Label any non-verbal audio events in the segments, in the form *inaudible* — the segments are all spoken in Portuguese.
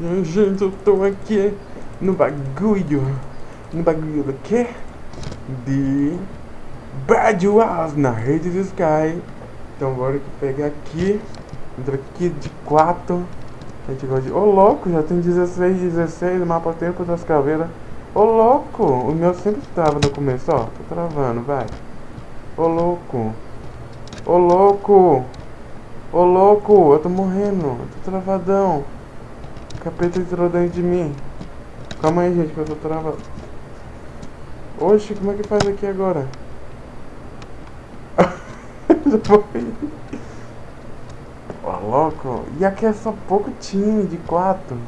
Gente, eu tô aqui no bagulho. No bagulho do quê? De Bad Wars na rede do Sky. Então bora pegar aqui. Entra aqui de 4. A gente gosta de. Ô louco, já tem 16, 16, mapa tempo das caveiras. Ô louco, o meu sempre trava no começo, ó. Tô travando, vai. Ô louco. Ô louco. Ô louco, eu tô morrendo. Eu tô travadão. Capeta entrou dentro de mim. Calma aí, gente, que eu tô travado. Oxe, como é que faz aqui agora? Já *laughs* morri. Ó, louco. E aqui é só pouco time de quatro.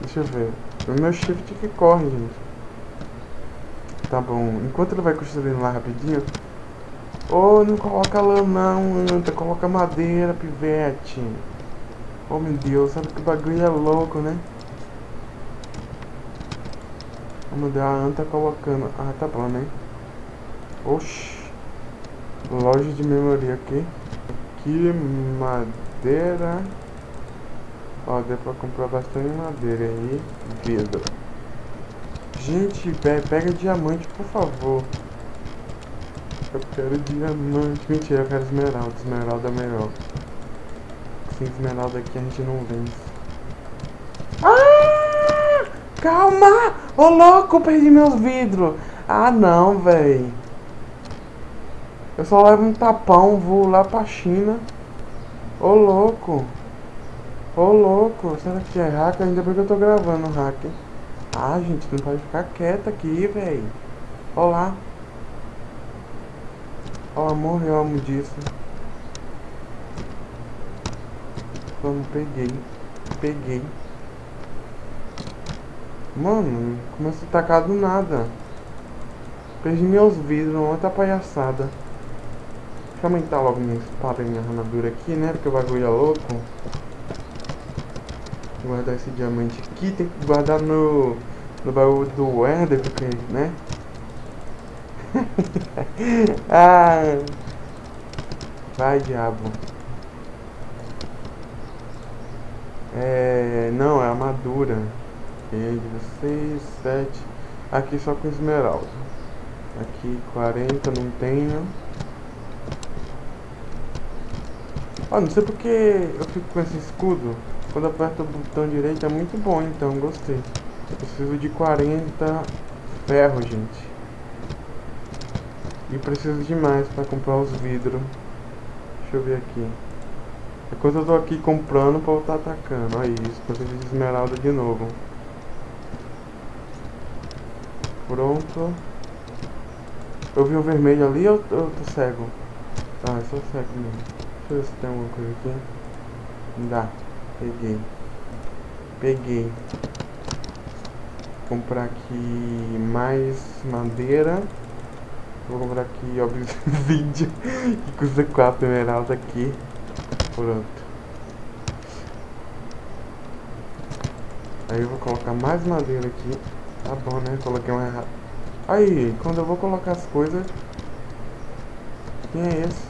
Deixa eu ver. O meu shift que corre, gente. Tá bom. Enquanto ele vai construindo lá rapidinho, Oh, não coloca lã não, anta, coloca madeira, pivete. Oh meu Deus, sabe que bagulho é louco, né? Oh meu Deus, a anta tá colocando. Ah, tá bom, né? Oxi. Loja de memória aqui. Aqui, madeira. Ó, deu pra comprar bastante madeira aí. Vidro. Gente, pega diamante, por favor. Eu quero diamante. Mentira, eu quero esmeralda. Esmeralda é melhor. Sem esmeralda aqui a gente não vence. Ah! Calma! Ô oh, louco, perdi meus vidros. Ah não, véi. Eu só levo um tapão, vou lá pra China. Ô oh, louco. Ô oh, louco, será que é hack? Ainda bem que eu tô gravando hack. Ah, gente, não pode ficar quieto aqui, véi. Olá. Oh, amor, eu amo disso. Vamos, peguei. Peguei. Mano, começou a tacar do nada. Perdi meus vidros, outra palhaçada. Deixa eu aumentar logo minha espada e minha armadura aqui, né? Porque o bagulho é louco. Vou guardar esse diamante aqui. Tem que guardar no, no baú do Ender, porque, né? *laughs* ah, vai, diabo. É, não, é armadura. E 16, 7. Aqui só com esmeralda. Aqui 40 não tenho. Oh, não sei porque eu fico com esse escudo. Quando aperto o botão direito é muito bom, então gostei. Eu preciso de 40 ferro, gente. E preciso de mais para comprar os vidros. Deixa eu ver aqui. Enquanto eu tô aqui comprando para estar atacando. Olha isso, preciso de esmeralda de novo. Pronto. Eu vi o vermelho ali ou eu tô cego? Ah, eu sou cego mesmo. Deixa eu ver se tem alguma coisa aqui. Dá. Peguei. Peguei. Vou comprar aqui mais madeira. Vou comprar aqui, *laughs* ó, vídeo que custa 4 esmeraldas aqui. Pronto. Aí eu vou colocar mais madeira aqui. Tá bom, né? Coloquei uma errada. Aí, quando eu vou colocar as coisas... Quem é esse?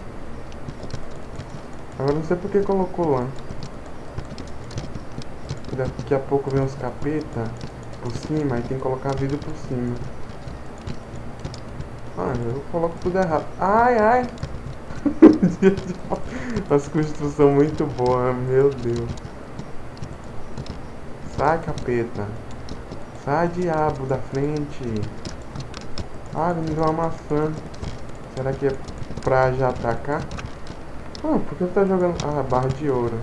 Agora não sei porque colocou lá. Daqui a pouco vem uns capeta por cima, aí tem que colocar vidro por cima. Ah, eu coloco tudo errado. Ai, ai. *laughs* As construção muito boa, meu Deus. Sai, capeta. Sai, diabo, da frente. Ah, me deu uma maçã. Será que é pra já atacar? Ah, por que tá jogando... Ah, barra de ouro.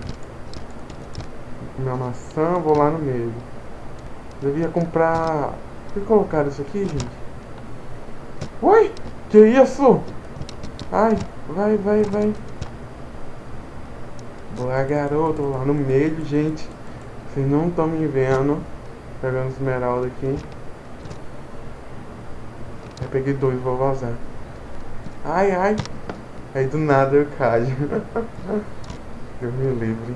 Uma maçã, vou lá no meio. Devia comprar... Por que colocaram isso aqui, gente? Oi! Que isso? Ai, vai, vai, vai. Boa, garoto, lá no meio, gente. Vocês não estão me vendo. Pegando esmeralda aqui. Eu peguei dois, vou vazar. Ai, ai. Aí do nada eu caio. *laughs* eu me livre.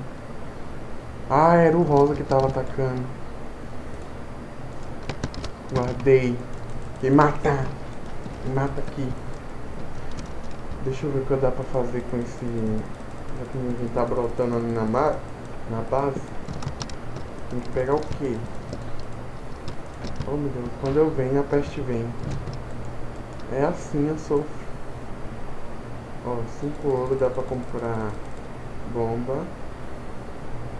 Ah, era o rosa que tava atacando. Guardei. Quem matar. Me mata aqui. Deixa eu ver o que dá pra fazer com esse... Já que ninguém tá brotando ali na, na base. Tem que pegar o quê? Oh meu Deus, quando eu venho a peste vem. É assim eu sofro. Ó, oh, 5 ouro dá pra comprar bomba.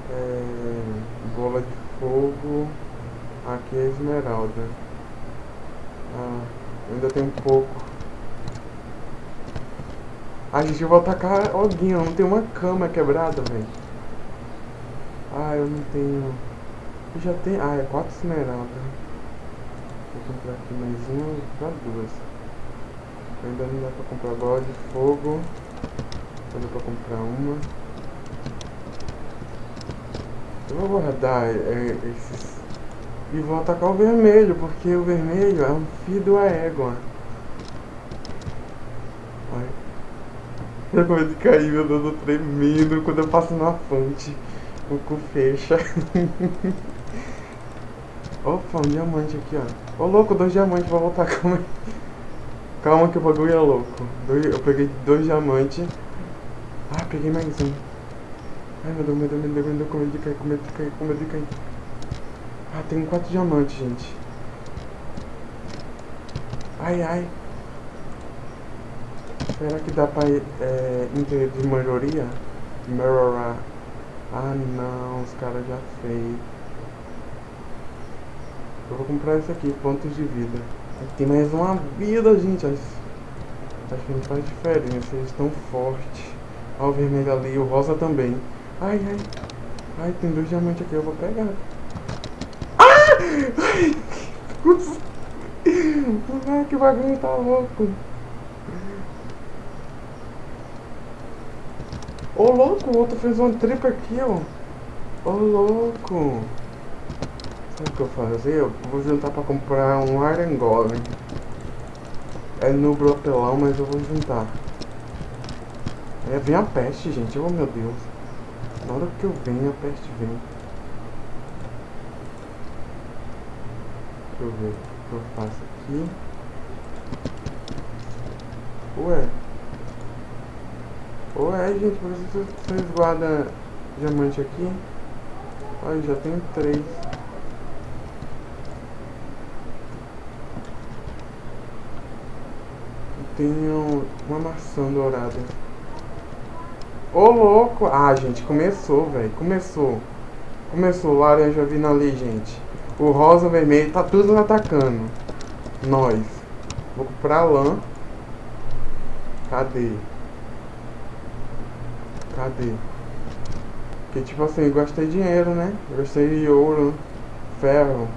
É, bola de fogo. Aqui é esmeralda. Ah, ainda tem um pouco. A gente, vai atacar alguém, eu não tenho uma cama quebrada, velho. Ah, eu não tenho... Eu já tenho... Ah, é quatro esmeraldas. Vou comprar aqui mais uma pra duas. Ainda não dá pra comprar bola de fogo. Só dá pra comprar uma. Eu vou guardar é, esses... E vou atacar o vermelho, porque o vermelho é um filho da égua. Ai. Eu medo de cair, meu Deus, eu tô tremendo quando eu passo na fonte. O cu fecha. *laughs* Opa, um diamante aqui, ó. Ô louco, dois diamantes, vou voltar, *laughs* calma aí. Calma que o bagulho é louco. eu peguei dois diamantes. Ah, peguei mais um. Ai, meu Deus, meu Deus, meu Deus, meu Deus, com medo de cair, com medo de cair, com medo de cair. Ah, tem quatro diamantes, gente. Ai, ai. Será que dá pra é, de maioria? Melhorar. Ah, não, os caras já fez. Eu vou comprar esse aqui, pontos de vida. Tem mais uma vida, gente. Acho, acho que não faz diferença, eles estão fortes. Olha o vermelho ali, o rosa também. Ai, ai. Ai, tem dois diamantes aqui, eu vou pegar. Ah! Ai *laughs* que bagulho tá louco. Ô oh, louco, o outro fez uma tripa aqui, ó. Ô oh, louco. Sabe o que eu fazer? Eu vou juntar pra comprar um Iron Golem. É no brotelão, mas eu vou juntar. É, vem a peste, gente. Oh, meu Deus. Na hora que eu venho, a peste vem. Deixa eu ver o que eu faço aqui. Ué. Ué, gente, por que vocês guardam diamante aqui? Olha, já tenho três. Tenho uma maçã dourada. Ô, louco! Ah, gente, começou, velho. Começou. Começou. Laranja vindo ali, gente. O rosa, vermelho, tá tudo atacando. Nós. Vou comprar lã. Cadê? Cadê? Porque, tipo assim, eu gastei dinheiro, né? Eu gastei de ouro, ferro.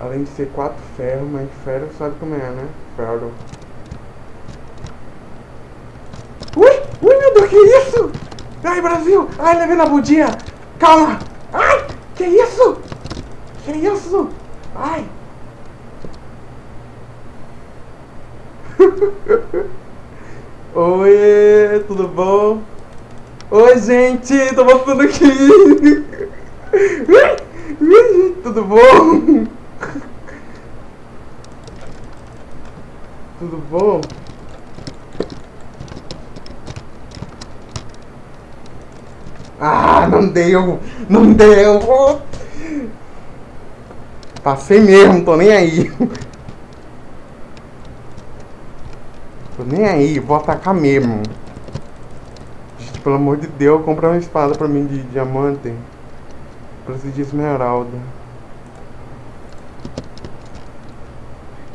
Além de ser quatro ferros, mas ferro sabe como é, né? Ferro. Ui! Ui, meu Deus, que isso? Ai, Brasil! Ai, levei na budinha! Calma! Ai! Que isso? Que isso? Ai! *laughs* Oi, tudo bom? Oi, gente, tô voltando aqui. tudo bom? Tudo bom? Ah, não deu, não deu. Passei mesmo, tô nem aí. Tô nem aí, vou atacar mesmo. Gente, pelo amor de Deus, compra uma espada pra mim de diamante. Preciso de esmeralda.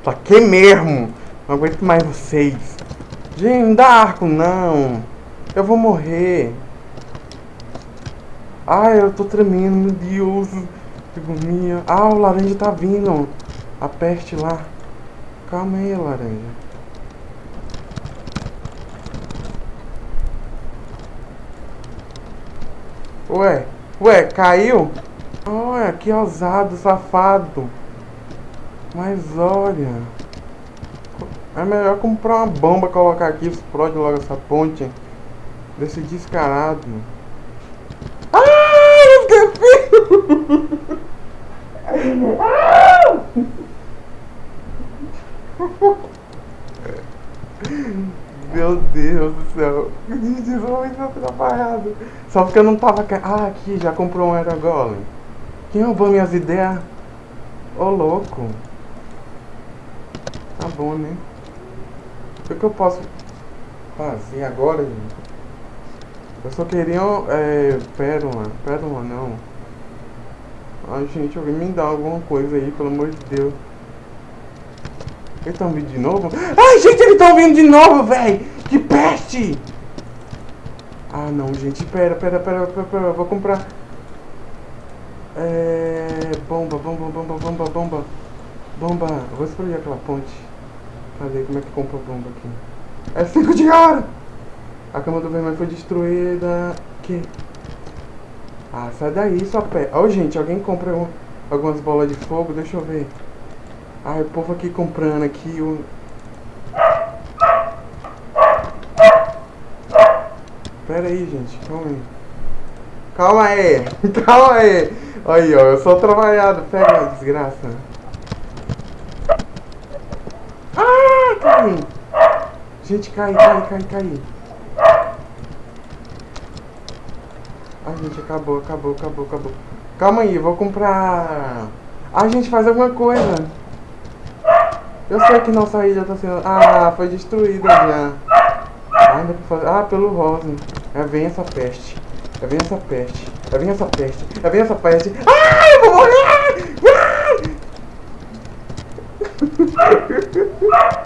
Taquei mesmo. Não aguento mais vocês. Gente, dá arco não. Eu vou morrer. Ai, eu tô tremendo, meu Deus. Agonia. Ah, o laranja tá vindo. A peste lá. Calma aí, laranja. Ué, ué, caiu? Olha, que ousado, safado. Mas olha. É melhor comprar uma bomba, colocar aqui, explode logo essa ponte. Desse descarado. Ai, esqueci! *laughs* Meu Deus do céu. Muito atrapalhado. Só porque eu não tava... Ah, aqui, já comprou um Aerogolem. Quem roubou minhas ideias? Ô, oh, louco. Tá bom, né? O que eu posso fazer agora, gente? Eu só queria... É, pérola. Pérola, não. Ai, gente, alguém me dá alguma coisa aí, pelo amor de Deus. Eles estão vindo de novo? Ai, gente, eles estão vindo de novo, velho! Que peste! Ah, não, gente, pera, pera, pera, pera, pera, vou comprar... É... Bomba, bomba, bomba, bomba, bomba. Bomba, eu vou explodir aquela ponte. Cadê, como é que compra bomba aqui? É 5 de hora! A cama do vermelho foi destruída... Que? Ah, sai daí, só pé. Ó, oh, gente, alguém compra um, algumas bolas de fogo? Deixa eu ver. Ai, o povo aqui comprando aqui o... Pera aí, gente, calma aí. Calma aí, *laughs* calma aí. Aí, ó, eu sou trabalhado. Pega desgraça. Ah, cai. Gente, cai, cai, cai, cai. Ai, gente, acabou, acabou, acabou, acabou. Calma aí, vou comprar... Ai, gente, faz alguma coisa. Eu sei que nossa ilha tá sendo... Ah, foi destruída já. Ainda pra fazer... Ah, pelo rosa. É, vem essa peste. É, vem essa peste. É, vem essa peste. É, vem essa peste. Ah, eu vou morrer! Ah!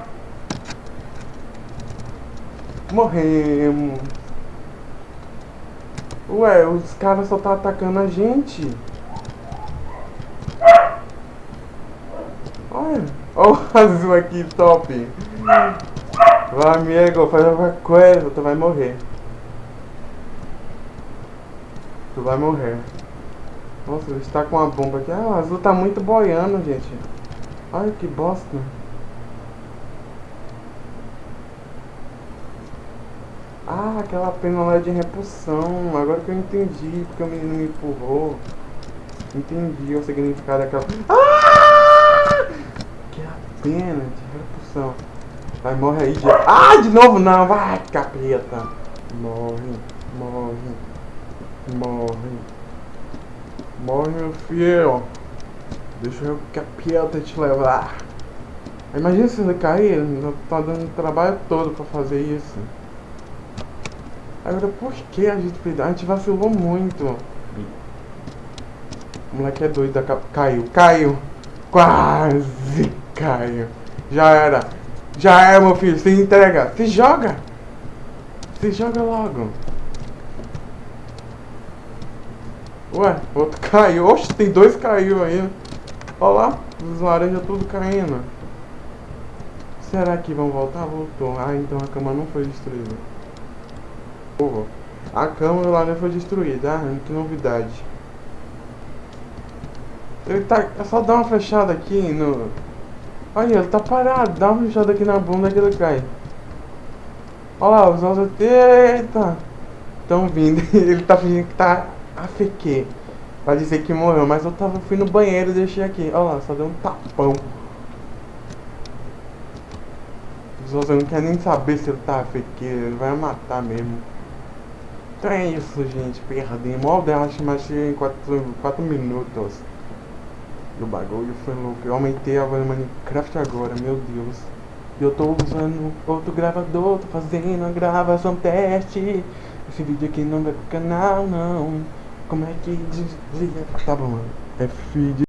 Morremos. Ué, os caras só tá atacando a gente. Olha. O azul aqui, top. Vai, amigo, faz alguma coisa, tu vai morrer. Tu vai morrer. Nossa, ele está com uma bomba aqui. Ah, o azul tá muito boiando, gente. Olha que bosta. Ah, aquela pena lá de repulsão. Agora que eu entendi porque o menino me empurrou. Entendi o significado daquela... Ah! De repulsão. Vai, morre aí. De... Ah, de novo não. Vai, capeta. Morre, morre, morre. Morre, meu filho. Deixa o capeta te levar. Imagina se ele cair. Tá dando trabalho todo pra fazer isso. Agora, por que a gente? A gente vacilou muito. O moleque é doido. Caiu, caiu. Quase caiu. Já era. Já era, meu filho. Se entrega. Se joga. Se joga logo. Ué, outro *laughs* caiu. Oxe, tem dois caiu aí. Olha lá. Os laranjas tudo caindo. Será que vão voltar? Voltou. Ah, então a cama não foi destruída. A câmera lá não foi destruída, ah, que novidade. Ele tá. É só dar uma fechada aqui no. Olha, ele tá parado, dá uma fechada aqui na bunda que ele cai. Olha lá, os olhos. Eita! Estão vindo. *laughs* ele tá fingindo que tá AFQ. Pra dizer que morreu, mas eu tava, fui no banheiro e deixei aqui. Olha lá, só deu um tapão. Os outros não querem nem saber se ele tá AFQ, ele vai matar mesmo. Então é isso, gente. Perdemos. Olha o Dash em 4 minutos. E o bagulho foi louco. Eu aumentei a voz Minecraft agora, meu Deus. Eu tô usando outro gravador, tô fazendo a gravação teste. Esse vídeo aqui não vai pro canal, não. Como é que desliga? Tá bom, mano. É feed.